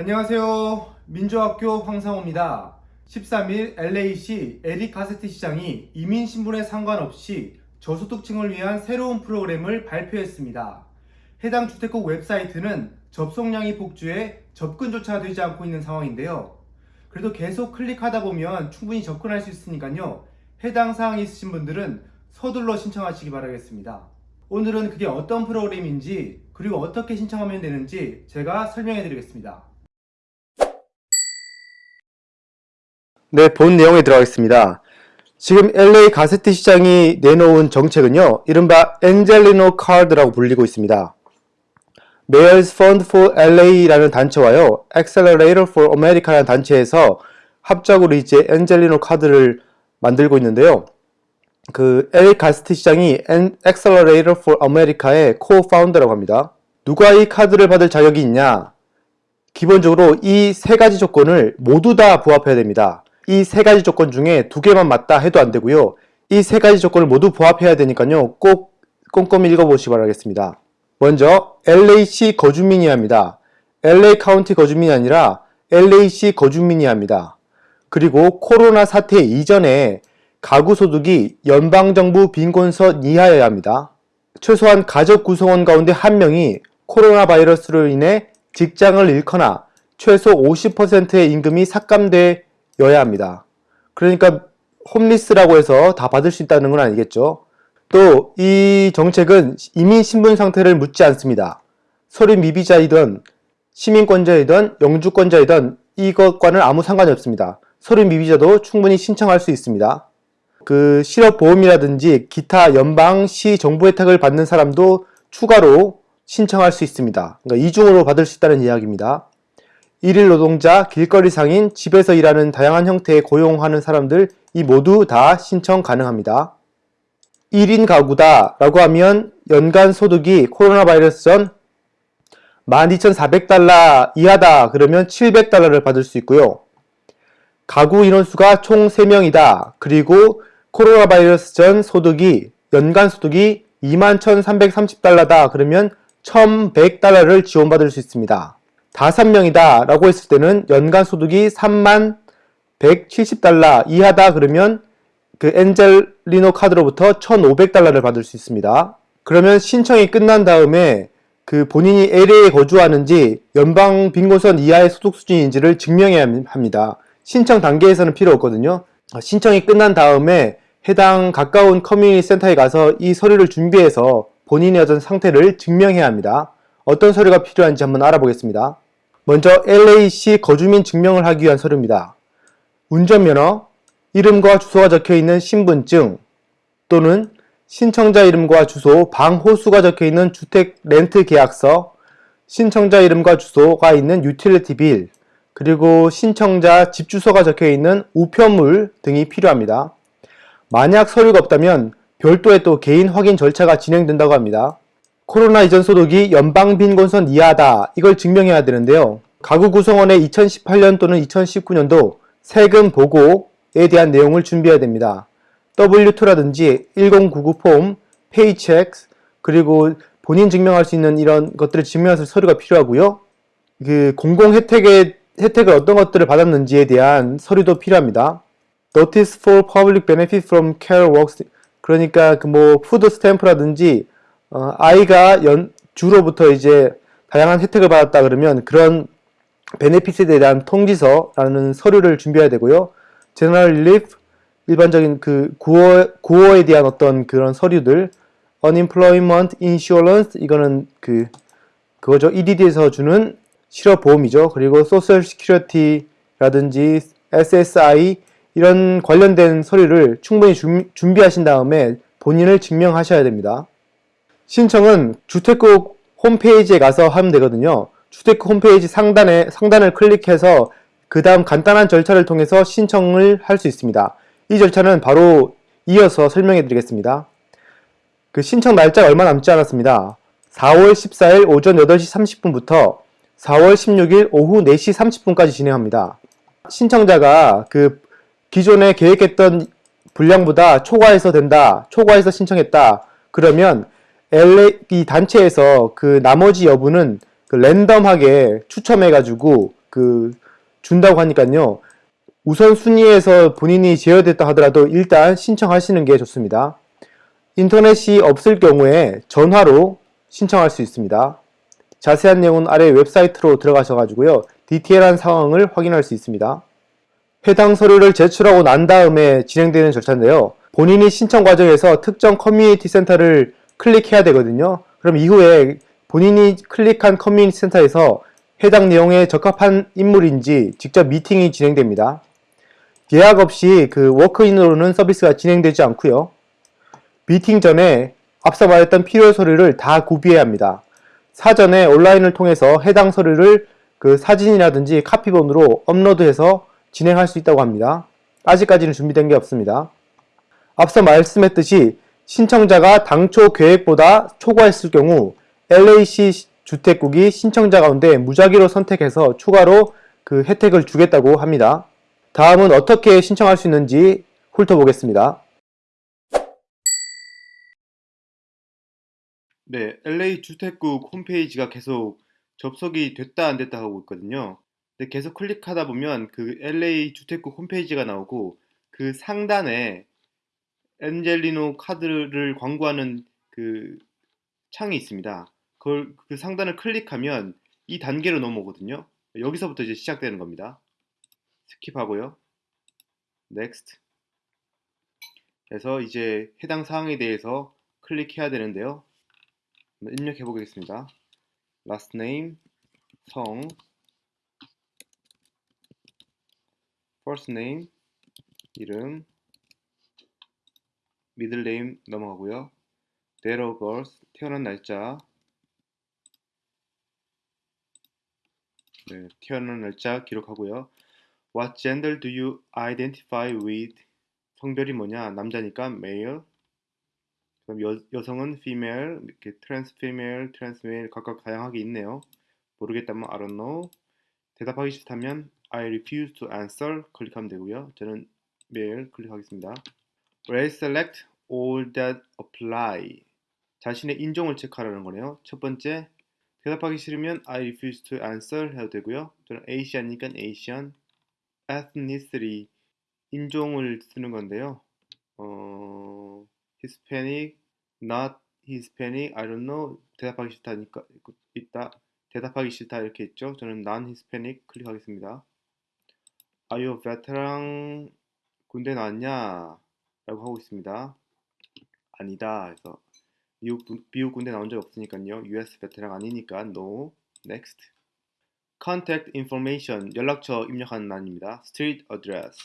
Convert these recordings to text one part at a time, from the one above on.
안녕하세요. 민주학교 황상호입니다. 13일 LA시 에릭 가세트 시장이 이민 신분에 상관없이 저소득층을 위한 새로운 프로그램을 발표했습니다. 해당 주택국 웹사이트는 접속량이 폭주해 접근조차 되지 않고 있는 상황인데요. 그래도 계속 클릭하다 보면 충분히 접근할 수 있으니까요. 해당 사항이 있으신 분들은 서둘러 신청하시기 바라겠습니다. 오늘은 그게 어떤 프로그램인지 그리고 어떻게 신청하면 되는지 제가 설명해 드리겠습니다. 네, 본 내용에 들어가겠습니다. 지금 LA 가세트 시장이 내놓은 정책은요, 이른바 엔젤리노 카드라고 불리고 있습니다. Mayors Fund for LA라는 단체와요, Accelerator for America라는 단체에서 합작으로 이제 엔젤리노 카드를 만들고 있는데요. 그 LA 가세트 시장이 Accelerator for America의 co-founder라고 합니다. 누가 이 카드를 받을 자격이 있냐? 기본적으로 이 세 가지 조건을 모두 다 부합해야 됩니다. 이 세 가지 조건 중에 두 개만 맞다 해도 안 되고요. 이 세 가지 조건을 모두 부합해야 되니까요. 꼭 꼼꼼히 읽어보시기 바라겠습니다. 먼저 LAC 거주민이야 합니다. LA 카운티 거주민이 아니라 LAC 거주민이야 합니다. 그리고 코로나 사태 이전에 가구 소득이 연방정부 빈곤선 이하여야 합니다. 최소한 가족 구성원 가운데 한 명이 코로나 바이러스로 인해 직장을 잃거나 최소 50%의 임금이 삭감되 어야 합니다. 그러니까 홈리스라고 해서 다 받을 수 있다는 건 아니겠죠. 또 이 정책은 이민 신분 상태를 묻지 않습니다. 서류 미비자이든 시민권자이든 영주권자이든 이것과는 아무 상관이 없습니다. 서류 미비자도 충분히 신청할 수 있습니다. 그 실업보험이라든지 기타 연방 시 정부 혜택을 받는 사람도 추가로 신청할 수 있습니다. 그러니까 이중으로 받을 수 있다는 이야기입니다. 일일 노동자, 길거리 상인, 집에서 일하는 다양한 형태의 고용하는 사람들 이 모두 다 신청 가능합니다. 1인 가구다 라고 하면 연간 소득이 코로나 바이러스 전 12,400달러 이하다 그러면 700달러를 받을 수 있고요. 가구 인원수가 총 3명이다. 그리고 코로나 바이러스 전 소득이 연간 소득이 21,330달러다. 그러면 1,100달러를 지원받을 수 있습니다. 5명이다 라고 했을 때는 연간 소득이 3만 170달러 이하다 그러면 그 엔젤리노 카드로부터 1,500달러를 받을 수 있습니다. 그러면 신청이 끝난 다음에 그 본인이 LA에 거주하는지 연방 빈곤선 이하의 소득 수준인지를 증명해야 합니다. 신청 단계에서는 필요 없거든요. 신청이 끝난 다음에 해당 가까운 커뮤니티 센터에 가서 이 서류를 준비해서 본인의 어떤 상태를 증명해야 합니다. 어떤 서류가 필요한지 한번 알아보겠습니다. 먼저 LA시 거주민 증명을 하기 위한 서류입니다. 운전면허, 이름과 주소가 적혀있는 신분증 또는 신청자 이름과 주소, 방 호수가 적혀있는 주택 렌트 계약서, 신청자 이름과 주소가 있는 utility bill, 그리고 신청자 집 주소가 적혀있는 우편물 등이 필요합니다. 만약 서류가 없다면 별도의 또 개인 확인 절차가 진행된다고 합니다. 코로나 이전 소득이 연방 빈곤선 이하다 이걸 증명해야 되는데요. 가구 구성원의 2018년 또는 2019년도 세금 보고에 대한 내용을 준비해야 됩니다. W2라든지 1099 폼, 페이첵, 그리고 본인 증명할 수 있는 이런 것들을 증명할 서류가 필요하고요. 그 공공 혜택의 혜택을 어떤 것들을 받았는지에 대한 서류도 필요합니다. Notice for Public Benefit from CalWORKs 그러니까 그 뭐 food stamp라든지 어, 아이가 연, 주로부터 이제 다양한 혜택을 받았다 그러면 그런 benefit에 대한 통지서라는 서류를 준비해야 되고요. General Relief 일반적인 그 구호, 구호에 대한 어떤 그런 서류들 Unemployment Insurance 이거는 그 그거죠. EDD에서 주는 실업보험이죠. 그리고 Social Security라든지 SSI 이런 관련된 서류를 충분히 준, 준비하신 다음에 본인을 증명하셔야 됩니다. 신청은 주택국 홈페이지에 가서 하면 되거든요. 주택국 홈페이지 상단에 상단을 클릭해서 그 다음 간단한 절차를 통해서 신청을 할 수 있습니다. 이 절차는 바로 이어서 설명해 드리겠습니다. 그 신청 날짜가 얼마 남지 않았습니다. 4월 14일 오전 8시 30분부터 4월 16일 오후 4시 30분까지 진행합니다. 신청자가 그 기존에 계획했던 분량보다 초과해서 된다, 초과해서 신청했다. 그러면 LA 이 단체에서 그 나머지 여부는 그 랜덤하게 추첨해가지고 그 준다고 하니까요. 우선 순위에서 본인이 제어됐다 하더라도 일단 신청하시는 게 좋습니다. 인터넷이 없을 경우에 전화로 신청할 수 있습니다. 자세한 내용은 아래 웹사이트로 들어가셔가지고요. 디테일한 상황을 확인할 수 있습니다. 해당 서류를 제출하고 난 다음에 진행되는 절차인데요. 본인이 신청 과정에서 특정 커뮤니티 센터를 클릭해야 되거든요. 그럼 이후에 본인이 클릭한 커뮤니티 센터에서 해당 내용에 적합한 인물인지 직접 미팅이 진행됩니다. 예약 없이 그 walk-in으로는 서비스가 진행되지 않고요. 미팅 전에 앞서 말했던 필요 서류를 다 구비해야 합니다. 사전에 온라인을 통해서 해당 서류를 그 사진이라든지 카피본으로 업로드해서 진행할 수 있다고 합니다. 아직까지는 준비된 게 없습니다. 앞서 말씀했듯이 신청자가 당초 계획보다 초과했을 경우 LAC 주택국이 신청자 가운데 무작위로 선택해서 추가로 그 혜택을 주겠다고 합니다. 다음은 어떻게 신청할 수 있는지 훑어보겠습니다. 네, LA 주택국 홈페이지가 계속 접속이 됐다 안 됐다 하고 있거든요. 근데 계속 클릭하다 보면 그 LA 주택국 홈페이지가 나오고 그 상단에 엔젤리노 카드를 광고하는 그 창이 있습니다. 그걸 그 상단을 클릭하면 이 단계로 넘어오거든요. 여기서부터 이제 시작되는 겁니다. Skip하고요. Next. 그래서 이제 해당 사항에 대해서 클릭해야 되는데요. 입력해 보겠습니다. last name, 성, first name, 이름, name 넘어가고요. date of birth, 태어난 날짜, 네, 태어난 날짜 기록하고요. What gender do you identify with? 성별이 뭐냐? 남자니까 male. 그럼 여, 여성은 female, 이렇게 trans female, trans male 각각 다양하게 있네요. 모르겠다면 I don't know. 대답하기 싫다면 I refuse to answer 클릭하면 되고요. 저는 male 클릭하겠습니다. Race select all that apply. 자신의 인종을 체크하라는 거네요. 첫 번째, 대답하기 싫으면 I refuse to answer 해도 되고요. 저는 Asian이니까 Asian. ethnicity, 인종을 쓰는 건데요. 어, Hispanic, not Hispanic, I don't know. 대답하기 싫다니까 있다. 대답하기 싫다 이렇게 있죠. 저는 non-Hispanic 클릭하겠습니다. Are you veteran? 군대 나왔냐? 라고 하고 있습니다. 아니다. 그래서 미국, 미국 군대 나온 적 없으니까요. US 베테랑 아니니까 no. next. contact information 연락처 입력하는欄입니다. street address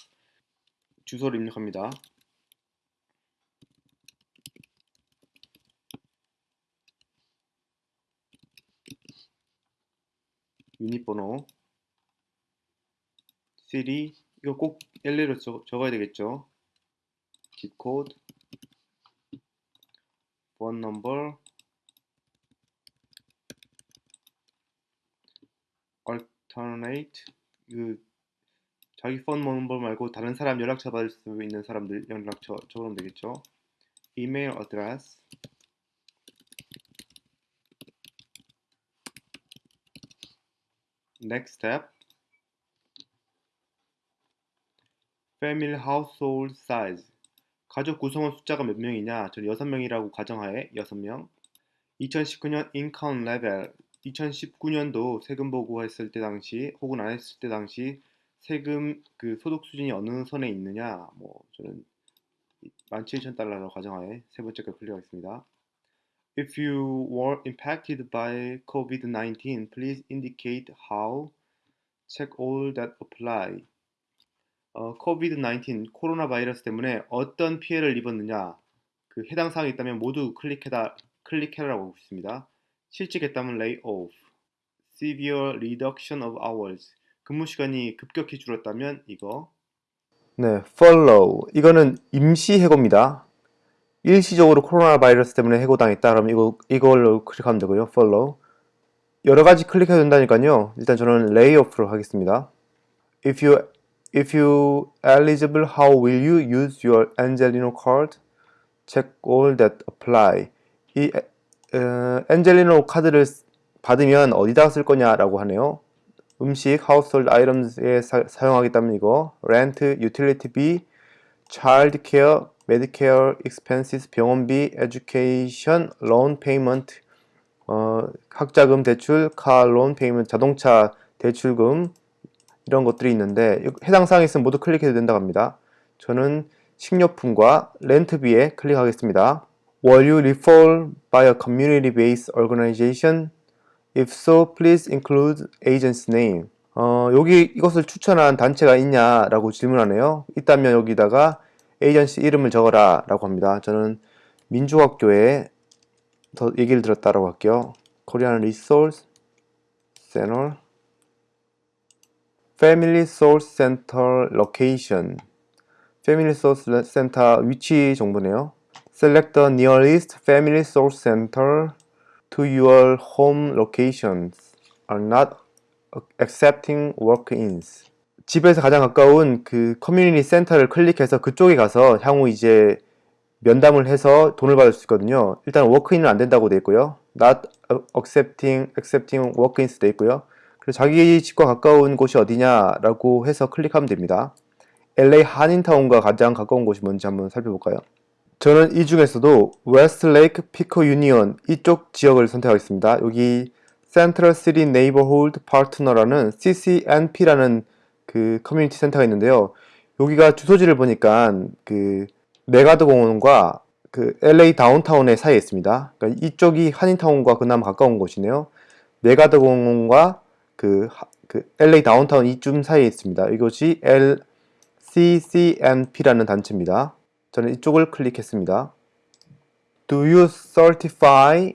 주소를 입력합니다. 유닛 번호 city 이거 꼭 LA로 적, 적어야 되겠죠. Zip code phone number alternate 그 자기 phone number 말고 다른 사람 연락처 받을 수 있는 사람들 연락처 적으면 되겠죠. email address next step family household size 가족 구성원 숫자가 몇 명이냐 저는 6명이라고 가정하에 6명 2019년 income level 2019년도 세금 보고했을 때 당시 혹은 안 했을 때 당시 세금 그 소득 수준이 어느 선에 있느냐 뭐 저는 17,000달러로 가정하에 세 번째 걸 클릭하겠습니다. If you were impacted by COVID-19, please indicate how. Check all that apply. 어, COVID-19 코로나 바이러스 때문에 어떤 피해를 입었느냐 그 해당 사항이 있다면 모두 클릭해다 클릭해라고 하고 있습니다. 실직했다면 lay off. severe reduction of hours. 근무 시간이 급격히 줄었다면 이거. 네, follow. 이거는 임시 해고입니다. 일시적으로 코로나 바이러스 때문에 해고당했다. 그럼 이거 이걸로 클릭하면 되고요. follow. 여러 가지 클릭해도 된다니까요. 일단 저는 lay off로 하겠습니다. If you if you eligible, how will you use your Angelino card? Check all that apply. 엔젤리노 카드를 받으면 어디다 쓸 거냐라고 하네요. 음식, household items에 사, 사용하기 때문이고 rent, utility fee, child care, medicare expenses, 병원비, education, loan payment, 어, 학자금 대출, car loan payment, 자동차 대출금 이런 것들이 있는데 해당 사항이 있으면 모두 클릭해도 된다고 합니다. 저는 식료품과 렌트비에 클릭하겠습니다. Were you referred by a community-based organization? If so, please include agent's name. 어, 여기 이것을 추천한 단체가 있냐라고 질문하네요. 있다면 여기다가 에이전시 이름을 적어라 라고 합니다. 저는 민주학교에 더 얘기를 들었다라고 할게요. Korean Resource Center Family Source Center Location Family Source Center 위치 정보네요. Select the nearest Family Source Center to your home locations. Are not accepting walk-ins. 집에서 가장 가까운 그 커뮤니티 센터를 클릭해서 그쪽에 가서 향후 이제 면담을 해서 돈을 받을 수 있거든요. 일단 walk-in은 안 된다고 돼 있고요. Not accepting, accepting walk-ins 돼 있고요. 그래서 자기 집과 가까운 곳이 어디냐라고 해서 클릭하면 됩니다. LA 한인타운과 가장 가까운 곳이 뭔지 한번 살펴볼까요? 저는 이 중에서도 웨스트레이크 피코 유니언 이쪽 지역을 선택하겠습니다. 여기 Central City Neighborhood Partner라는 CCNP라는 그 커뮤니티 센터가 있는데요. 여기가 주소지를 보니까 그 맥아더 공원과 그 LA 다운타운의 사이에 있습니다. 그러니까 이쪽이 한인타운과 그나마 가까운 곳이네요. 맥아더 공원과 그, 하- 그 LA 다운타운 이쯤 사이에 있습니다. 이것이 LCCNP라는 단체입니다. 저는 이쪽을 클릭했습니다. Do you certify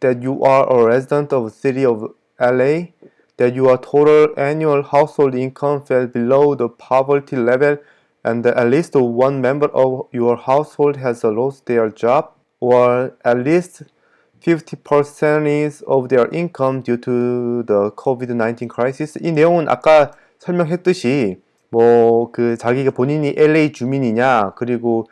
that you are a resident of the city of LA? That your total annual household income fell below the poverty level and that at least one member of your household has lost their job or at least 50% of their income due to the COVID-19 crisis. 이 내용은 아까 설명했듯이 뭐 그 자기가 본인이 LA 주민이냐 그리고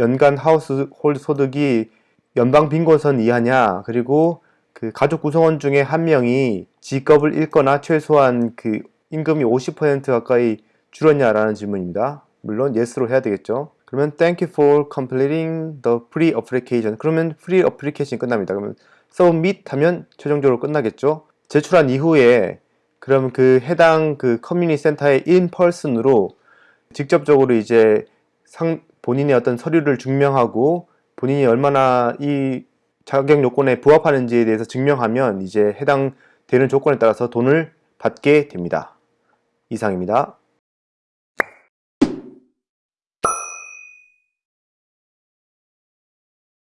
연간 하우스홀드 소득이 연방 빈곤선 이하냐 그리고 그 가족 구성원 중에 한 명이 직업을 잃거나 최소한 그 임금이 50% 가까이 줄었냐라는 질문입니다. 물론 yes로 해야 되겠죠. 그러면 thank you for completing the free application. 그러면 free application이 끝납니다. 그러면 submit 하면 최종적으로 끝나겠죠. 제출한 이후에 그럼 그 해당 그 커뮤니티 in person으로 직접적으로 이제 상, 본인의 어떤 서류를 증명하고 본인이 얼마나 이 자격 요건에 부합하는지에 대해서 증명하면 이제 해당 되는 조건에 따라서 돈을 받게 됩니다. 이상입니다.